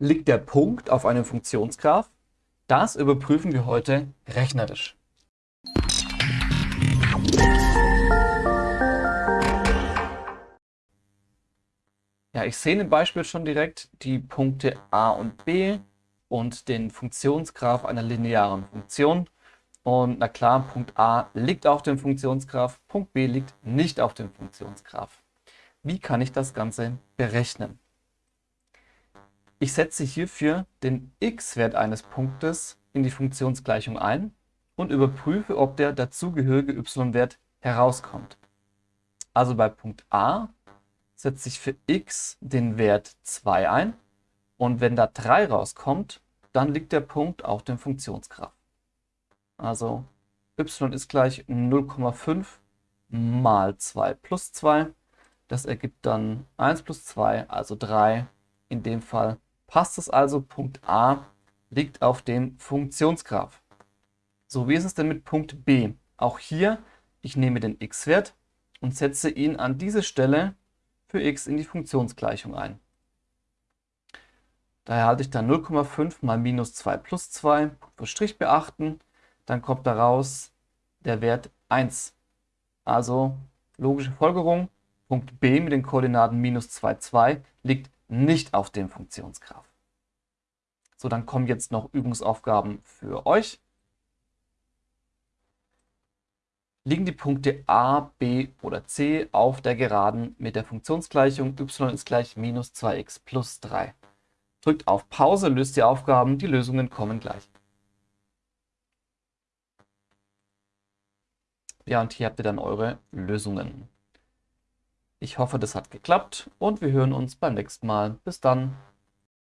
liegt der Punkt auf einem Funktionsgraph? Das überprüfen wir heute rechnerisch. Ja, ich sehe im Beispiel schon direkt die Punkte a und b und den Funktionsgraph einer linearen Funktion. Und na klar, Punkt a liegt auf dem Funktionsgraph, Punkt b liegt nicht auf dem Funktionsgraph. Wie kann ich das Ganze berechnen? Ich setze hierfür den x-Wert eines Punktes in die Funktionsgleichung ein und überprüfe, ob der dazugehörige y-Wert herauskommt. Also bei Punkt a setze ich für x den Wert 2 ein und wenn da 3 rauskommt, dann liegt der Punkt auf dem Funktionsgraph. Also y ist gleich 0,5 mal 2 plus 2. Das ergibt dann 1 plus 2, also 3. In dem Fall passt es also, Punkt A liegt auf dem Funktionsgraph. So, wie ist es denn mit Punkt B? Auch hier, ich nehme den x-Wert und setze ihn an diese Stelle für x in die Funktionsgleichung ein. Daher halte ich dann 0,5 mal minus 2 plus 2, für Strich beachten, dann kommt daraus der Wert 1. Also logische Folgerung, Punkt B mit den Koordinaten minus 2, 2 liegt nicht auf dem Funktionsgraph. So, dann kommen jetzt noch Übungsaufgaben für euch. liegen die Punkte a, b oder c auf der Geraden mit der Funktionsgleichung y ist gleich minus 2x plus 3. Drückt auf Pause, löst die Aufgaben, die Lösungen kommen gleich. Ja, und hier habt ihr dann eure Lösungen. Ich hoffe, das hat geklappt und wir hören uns beim nächsten Mal. Bis dann.